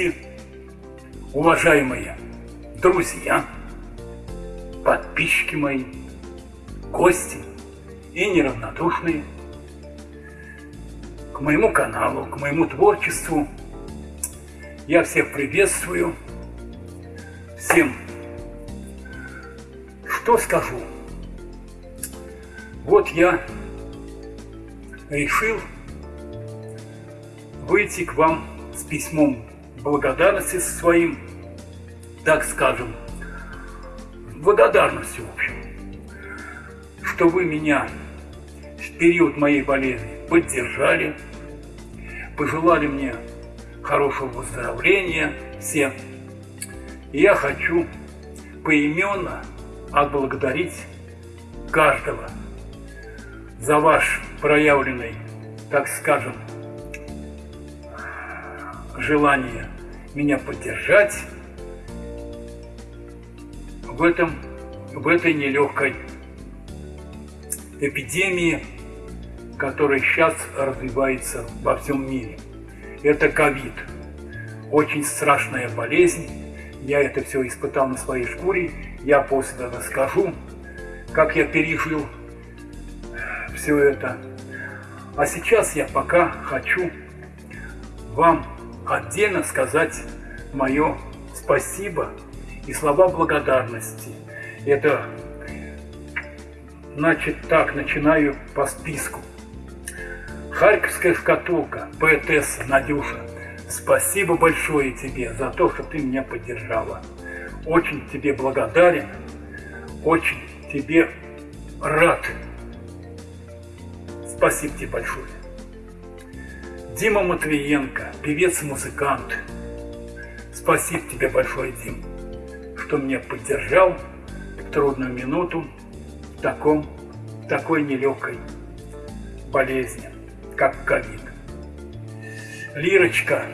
Гости, уважаемые друзья, подписчики мои, гости и неравнодушные к моему каналу, к моему творчеству. Я всех приветствую. Всем что скажу? Вот я решил выйти к вам с письмом благодарности своим, так скажем, благодарностью, в общем, что вы меня в период моей болезни поддержали, пожелали мне хорошего выздоровления всем. Я хочу поименно отблагодарить каждого за ваш проявленный, так скажем, желание меня поддержать в, этом, в этой нелегкой эпидемии, которая сейчас развивается во всем мире. Это ковид. Очень страшная болезнь. Я это все испытал на своей шкуре. Я после расскажу, как я пережил все это. А сейчас я пока хочу вам отдельно сказать мое спасибо и слова благодарности. Это, значит, так, начинаю по списку. Харьковская шкатулка, поэтесса Надюша, спасибо большое тебе за то, что ты меня поддержала. Очень тебе благодарен, очень тебе рад. Спасибо тебе большое. Дима Матвиенко, певец и музыкант. Спасибо тебе большое, Дим, что меня поддержал в трудную минуту в таком, такой нелегкой болезни, как ковид. Лирочка,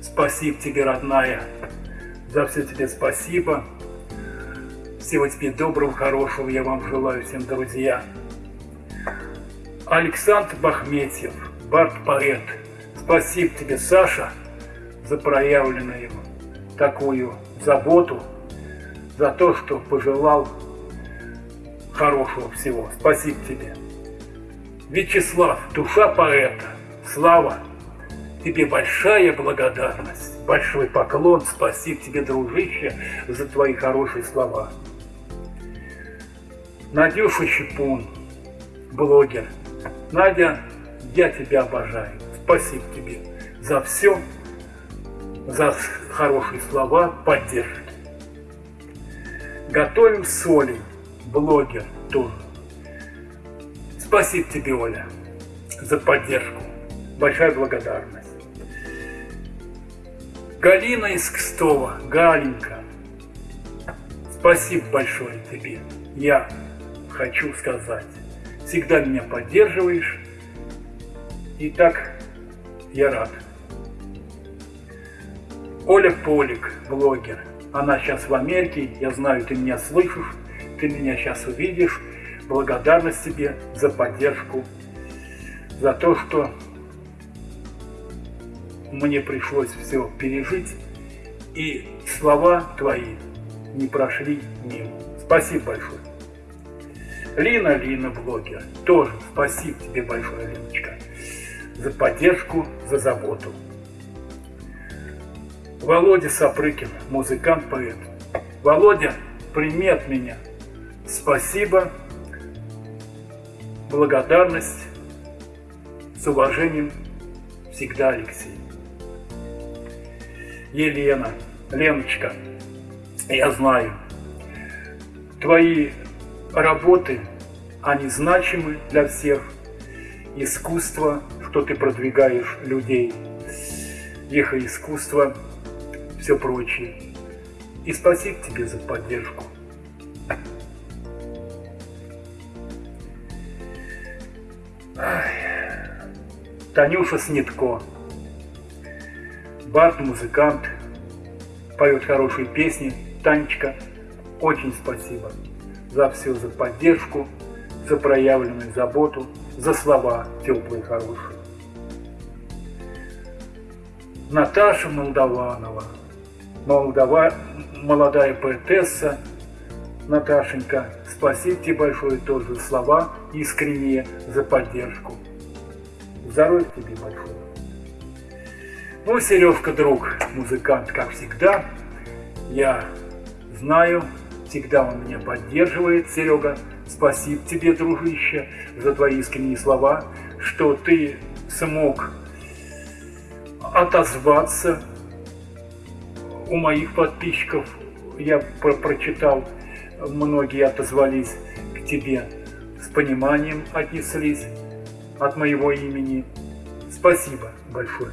спасибо тебе, родная, за все тебе спасибо. Всего тебе доброго, хорошего я вам желаю всем, друзья. Александр Бахметьев, Барт-поэт. Спасибо тебе, Саша, за проявленную такую заботу, за то, что пожелал хорошего всего. Спасибо тебе. Вячеслав, душа поэта, Слава, тебе большая благодарность, большой поклон, спасибо тебе, дружище, за твои хорошие слова. Надюша Щепун, блогер. Надя, я тебя обожаю. Спасибо тебе за все, за хорошие слова, поддержки. Готовим соли, блогер тоже. Спасибо тебе, Оля, за поддержку. Большая благодарность. Галина из Кстова, Галенька, спасибо большое тебе. Я хочу сказать, всегда меня поддерживаешь, и так я рад. Оля Полик, блогер, она сейчас в Америке, я знаю, ты меня слышишь, ты меня сейчас увидишь. Благодарность тебе за поддержку, за то, что мне пришлось все пережить, и слова твои не прошли мимо. Спасибо большое. Лина, Лина, блогер, тоже спасибо тебе большое, Леночка, за поддержку, за заботу. Володя Сапрыкин, музыкант, поэт. Володя, прими от меня. Спасибо, благодарность, с уважением, всегда Алексей. Елена, Леночка, я знаю, твои работы, они значимы для всех. Искусство, что ты продвигаешь людей, их искусство, все прочее. И спасибо тебе за поддержку. Танюша Снитко. Бард, музыкант, поет хорошие песни. Танечка, очень спасибо за все, за поддержку, за проявленную заботу, за слова теплые, хорошие. Наташа Молдаванова, Молдова, молодая поэтесса, Наташенька, спасибо тебе большое тоже слова искренние за поддержку. Здоровья тебе большое. Ну, Сережка, друг, музыкант, как всегда. Я знаю, всегда он меня поддерживает, Серега. Спасибо тебе, дружище, за твои искренние слова, что ты смог отозваться у моих подписчиков. Я про прочитал многие отозвались к тебе, с пониманием отнеслись от моего имени. Спасибо большое.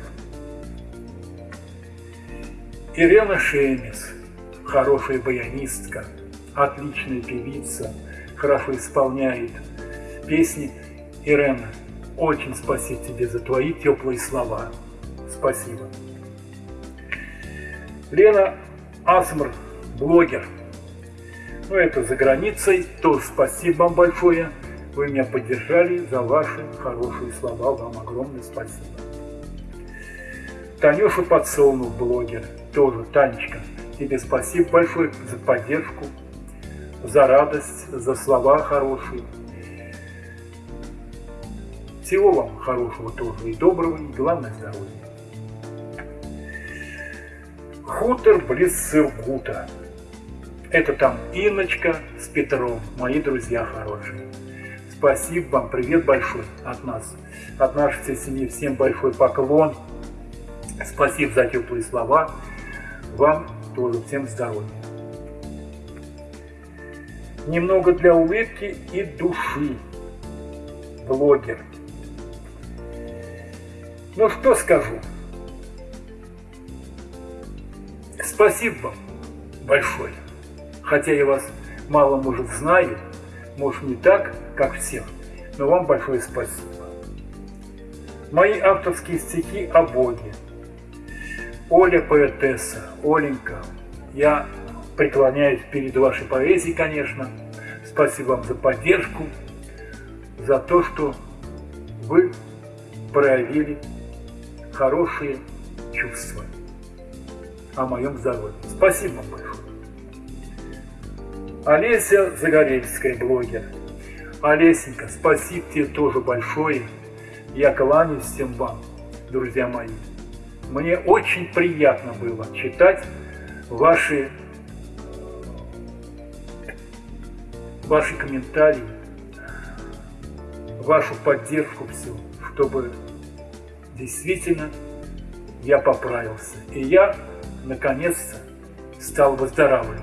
Ирена Шемис, хорошая баянистка, отличная певица, хорошо исполняет песни. Ирена, очень спасибо тебе за твои теплые слова. Спасибо. Лена Асмр, блогер, ну, это за границей. Тоже спасибо вам большое. Вы меня поддержали за ваши хорошие слова. Вам огромное спасибо. Танюша Подсолнух, блогер. Тоже, Танечка, тебе спасибо большое за поддержку, за радость, за слова хорошие. Всего вам хорошего тоже и доброго, и главное здоровья. Хутор близ Сыргута. Это там Инночка с Петром, мои друзья хорошие. Спасибо вам, привет большой от нас, от нашей всей семьи. Всем большой поклон. Спасибо за теплые слова. Вам тоже всем здоровья. Немного для улыбки и души. Блогер. Ну что скажу. Спасибо вам большое хотя я вас мало, может, знаю, может, не так, как всех, но вам большое спасибо. Мои авторские стихи о Боге. Оля поэтесса, Оленька, я преклоняюсь перед вашей поэзией, конечно. Спасибо вам за поддержку, за то, что вы проявили хорошие чувства о моем здоровье. Спасибо вам большое. Олеся Загорельская, блогер. Олесенька, спасибо тебе тоже большое. Я кланяюсь всем вам, друзья мои. Мне очень приятно было читать ваши, ваши комментарии, вашу поддержку всю, чтобы действительно я поправился. И я, наконец-то, стал выздоравливать.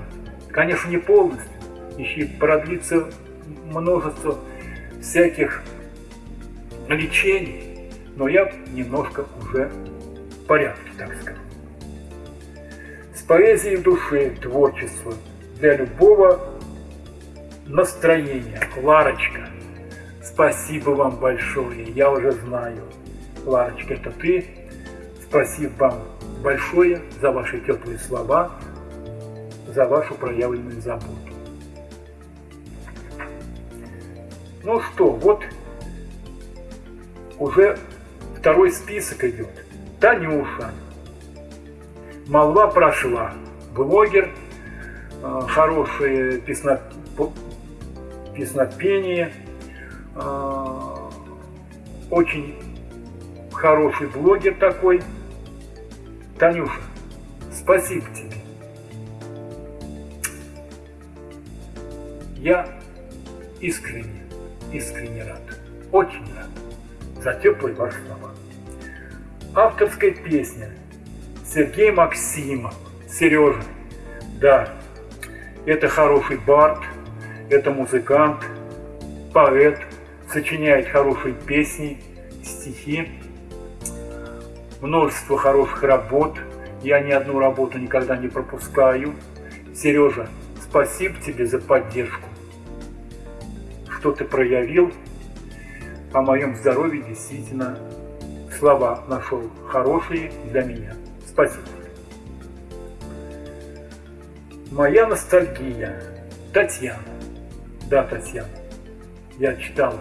Конечно, не полностью, еще продлится множество всяких лечений, но я немножко уже в порядке, так скажем. С поэзией в душе творчество для любого настроения. Ларочка, спасибо вам большое, я уже знаю. Ларочка, это ты. Спасибо вам большое за ваши теплые слова, за вашу проявленную заботу. Ну что, вот уже второй список идет. Танюша. Молва прошла. Блогер, э, хорошее песно, песнопение, э, очень хороший блогер такой. Танюша, спасибо тебе. Я искренне искренне рад, очень рад за теплые ваши слова. Авторская песня Сергей Максимов, Сережа. Да, это хороший бард, это музыкант, поэт, сочиняет хорошие песни, стихи, множество хороших работ. Я ни одну работу никогда не пропускаю. Сережа, спасибо тебе за поддержку что ты проявил о моем здоровье, действительно слова нашел хорошие для меня. Спасибо. Моя ностальгия. Татьяна. Да, Татьяна. Я читал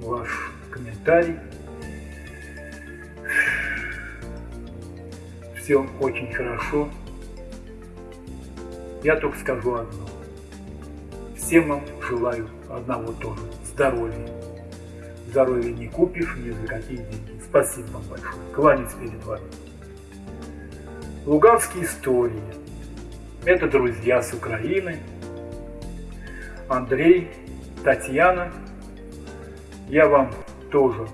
ваш комментарий. Все очень хорошо. Я только скажу одно. Всем вам желаю одного тоже – здоровья. Здоровья не купишь ни за какие деньги. Спасибо вам большое. Кланяюсь перед вами. Луганские истории. Это друзья с Украины. Андрей, Татьяна. Я вам тоже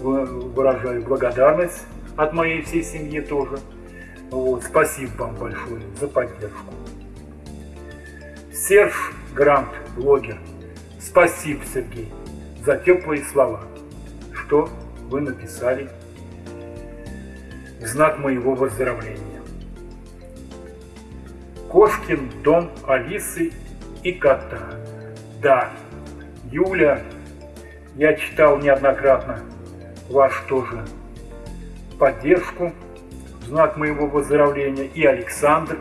выражаю благодарность от моей всей семьи тоже. Вот, спасибо вам большое за поддержку. Серж Грант, блогер. Спасибо, Сергей, за теплые слова, что вы написали в знак моего выздоровления. Кошкин дом Алисы и кота. Да, Юля, я читал неоднократно ваш тоже поддержку знак моего выздоровления. И Александр,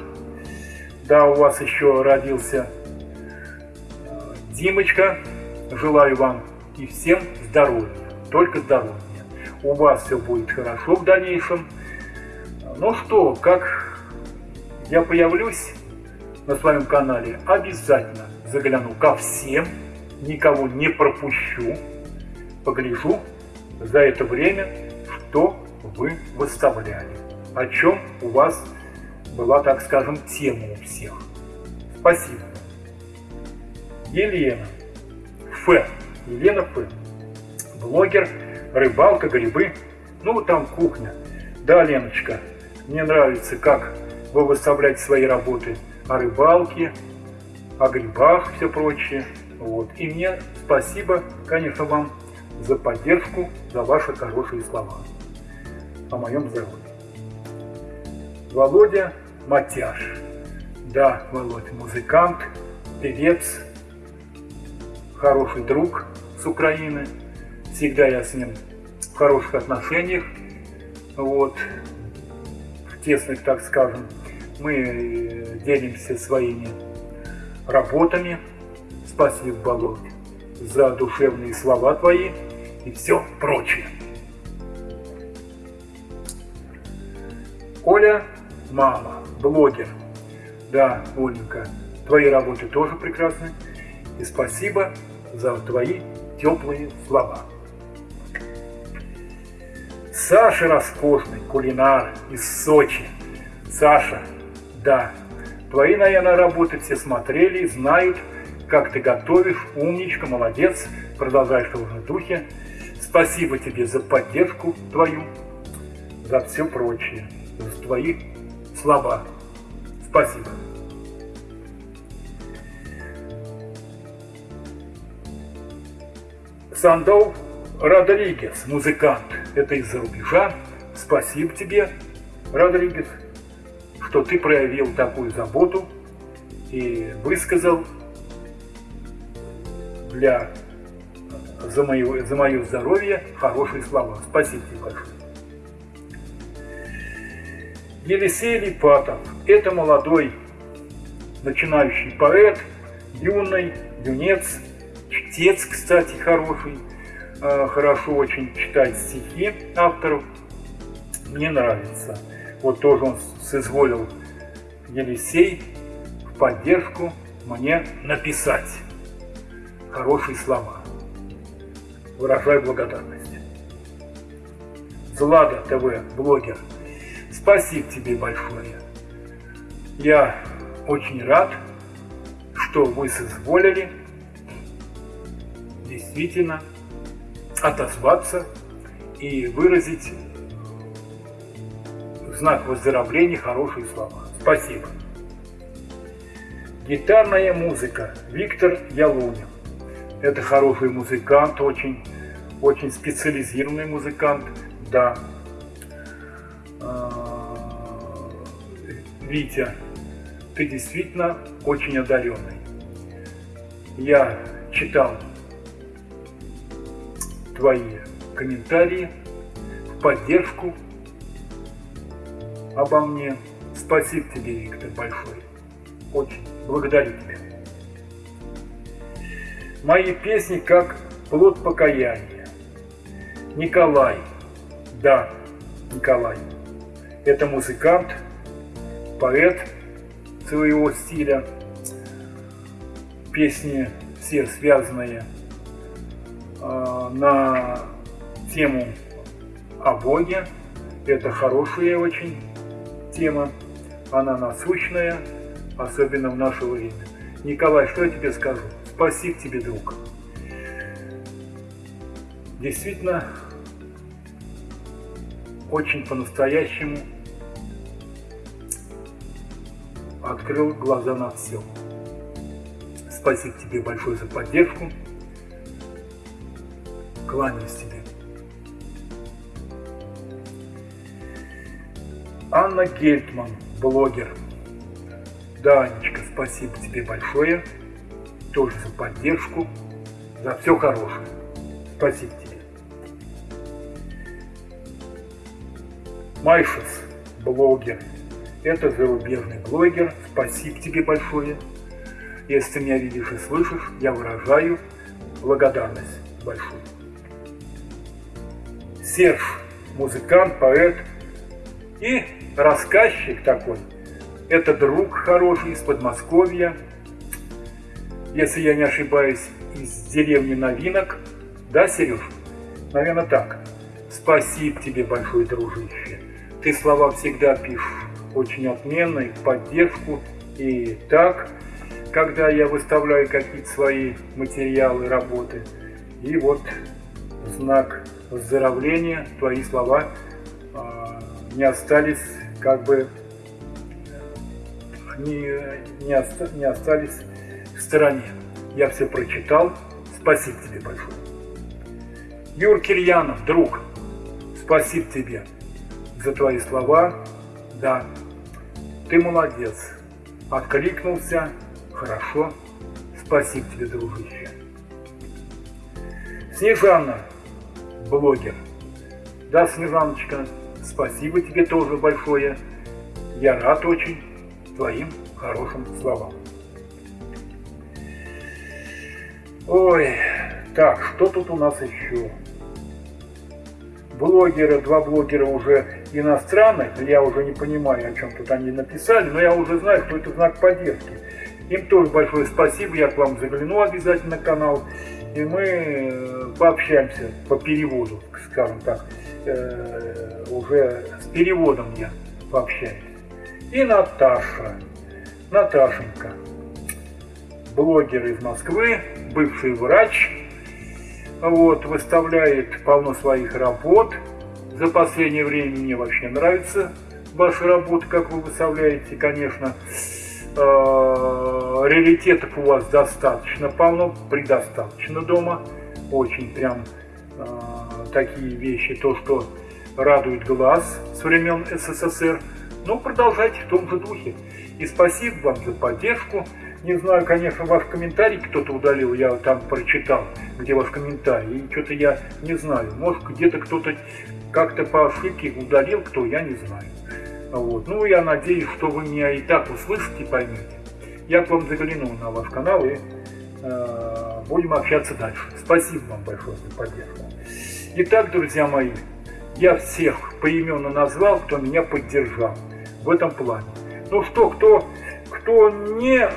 да, у вас еще родился Димочка. Желаю вам и всем здоровья, только здоровья. У вас все будет хорошо в дальнейшем. Ну что, как я появлюсь на своем канале, обязательно загляну ко всем, никого не пропущу, погляжу за это время, что вы выставляли, о чем у вас была, так скажем, тема у всех. Спасибо. Елена. Ф. Елена Ф. Блогер, рыбалка, грибы. Ну, там кухня. Да, Леночка, мне нравится, как вы выставляете свои работы о рыбалке, о грибах, все прочее. Вот. И мне спасибо, конечно, вам за поддержку, за ваши хорошие слова о моем здоровье. Володя Матяш. Да, Володя музыкант, певец, хороший друг с Украины. Всегда я с ним в хороших отношениях. Вот, в тесных, так скажем. Мы э, делимся своими работами. Спасибо, Володя, за душевные слова твои и все прочее. Оля – мама, блогер. Да, Оленька, твои работы тоже прекрасны. И спасибо за твои теплые слова. Саша роскошный, кулинар из Сочи. Саша, да, твои, наверное, работы все смотрели, знают, как ты готовишь, умничка, молодец, продолжаешь в том же духе. Спасибо тебе за поддержку твою, за все прочее, за твои слова. Спасибо. Сандов Родригес, музыкант, это из-за рубежа. Спасибо тебе, Родригес, что ты проявил такую заботу и высказал для за мое, за мое здоровье хорошие слова. Спасибо тебе большое. Елисей Липатов – это молодой начинающий поэт, юный, юнец, чтец, кстати, хороший, э, хорошо очень читать стихи авторов. Мне нравится. Вот тоже он соизволил Елисей в поддержку мне написать хорошие слова выражаю благодарность. Злада ТВ, блогер, спасибо тебе большое. Я очень рад, что вы соизволили действительно отозваться и выразить в знак выздоровления хорошие слова. Спасибо. Гитарная музыка. Виктор Ялунин. Это хороший музыкант, очень, очень специализированный музыкант, да. Витя, ты действительно очень одаренный. Я читал твои комментарии в поддержку обо мне. Спасибо тебе, Виктор, большое. Очень благодарю тебя. Мои песни как плод покаяния. Николай. Да, Николай. Это музыкант, поэт своего стиля. Песни все связанные э, на тему о Боге. Это хорошая очень тема, она насущная, особенно в наше время. Николай, что я тебе скажу? Спасибо тебе, друг. Действительно, очень по-настоящему открыл глаза на все. Спасибо тебе большое за поддержку. Кланяюсь тебе. Анна Гельтман, блогер. Да, Анечка, спасибо тебе большое. Тоже за поддержку, за все хорошее. Спасибо тебе. Майшес, блогер. Это зарубежный блогер. Спасибо тебе большое. Если ты меня видишь и слышишь, я выражаю благодарность большую. Серж, музыкант, поэт и рассказчик такой. Это друг хороший из Подмосковья. Если я не ошибаюсь, из деревни Новинок. Да, Сереж? Наверное, так. Спасибо тебе большое, дружище. Ты слова всегда пишешь очень отменно и в поддержку. И так, когда я выставляю какие-то свои материалы, работы. И вот знак выздоровления, твои слова не остались как бы не, не, оста, не остались в стороне. Я все прочитал. Спасибо тебе большое. Юр Кирьянов, друг, спасибо тебе за твои слова. Да, ты молодец. Откликнулся. Хорошо. Спасибо тебе, дружище. Снежана, блогер. Да, Снежаночка, Спасибо тебе тоже большое. Я рад очень твоим хорошим словам. Ой, так, что тут у нас еще? Блогеры, два блогера уже иностранных, я уже не понимаю, о чем тут они написали, но я уже знаю, что это знак поддержки. Им тоже большое спасибо, я к вам загляну обязательно на канал, и мы э, пообщаемся по переводу, скажем так. Э, уже с переводом я пообщаюсь. И Наташа, Наташенька, блогер из Москвы, бывший врач, вот, выставляет полно своих работ. За последнее время мне вообще нравится ваша работа, как вы выставляете, конечно. Э, у вас достаточно полно, предостаточно дома. Очень прям э, такие вещи, то, что радует глаз с времен СССР. Ну, продолжайте в том же духе. И спасибо вам за поддержку. Не знаю, конечно, ваш комментарий кто-то удалил, я там прочитал, где ваш комментарий. И что-то я не знаю. Может, где-то кто-то как-то по ошибке удалил, кто, я не знаю. Вот. Ну, я надеюсь, что вы меня и так услышите поймете. Я к вам загляну на ваш канал и э, будем общаться дальше. Спасибо вам большое за поддержку. Итак, друзья мои, я всех поименно назвал, кто меня поддержал в этом плане. Ну что, кто, кто не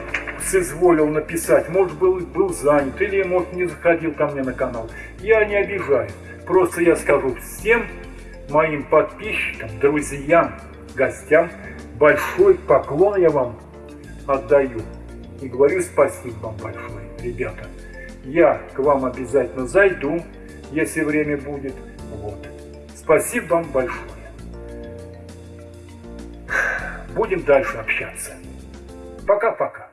соизволил написать, может был, был занят или может не заходил ко мне на канал, я не обижаю. Просто я скажу всем моим подписчикам, друзьям, гостям, большой поклон я вам отдаю. И говорю спасибо вам большое, ребята. Я к вам обязательно зайду, если время будет. Вот. Спасибо вам большое. Будем дальше общаться. Пока-пока.